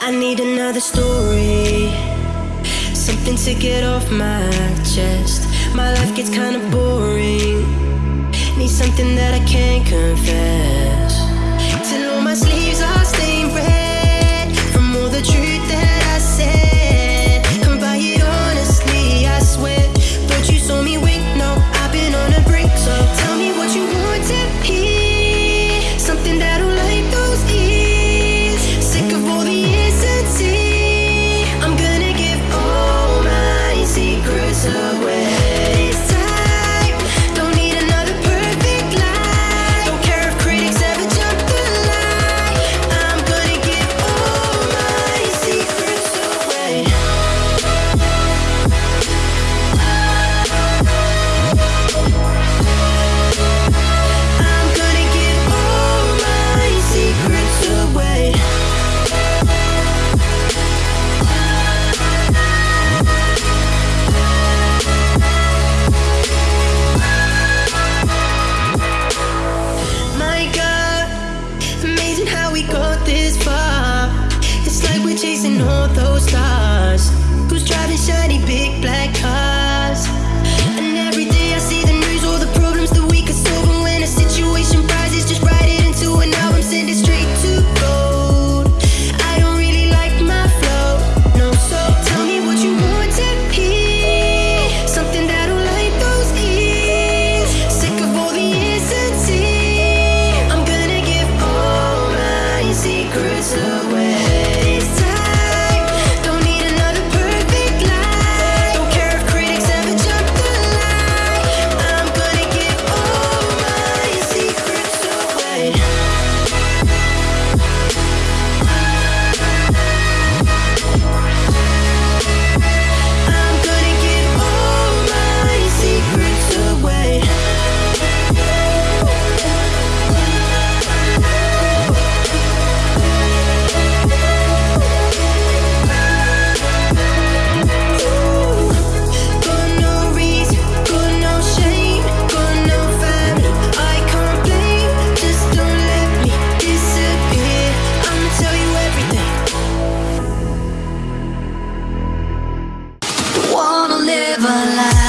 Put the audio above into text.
I need another story. Something to get off my chest. My life gets kinda boring. Need something that I can't confess. All those stars. Who's driving shiny big black cars? And every day I see the news, all the problems that we could solve. And when a situation rises, just write it into an album, send it straight to gold. I don't really like my flow, no. So tell me what you want to hear. Something that'll light those ears. Sick of all the insanity. I'm gonna give all my secrets away. never lie.